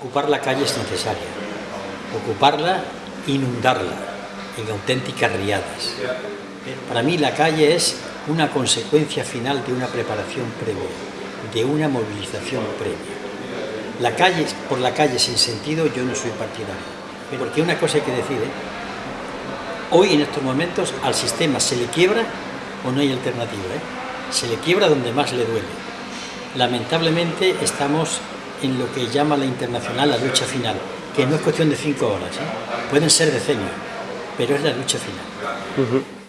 ocupar la calle es necesaria. Ocuparla, inundarla en auténticas riadas. Para mí la calle es una consecuencia final de una preparación previa, de una movilización previa. La calle, por la calle sin sentido, yo no soy partidario. Porque una cosa hay que decir, ¿eh? hoy en estos momentos al sistema se le quiebra o no hay alternativa. ¿eh? Se le quiebra donde más le duele. Lamentablemente estamos en lo que llama la internacional la lucha final, que no es cuestión de cinco horas, ¿eh? pueden ser decenios, pero es la lucha final.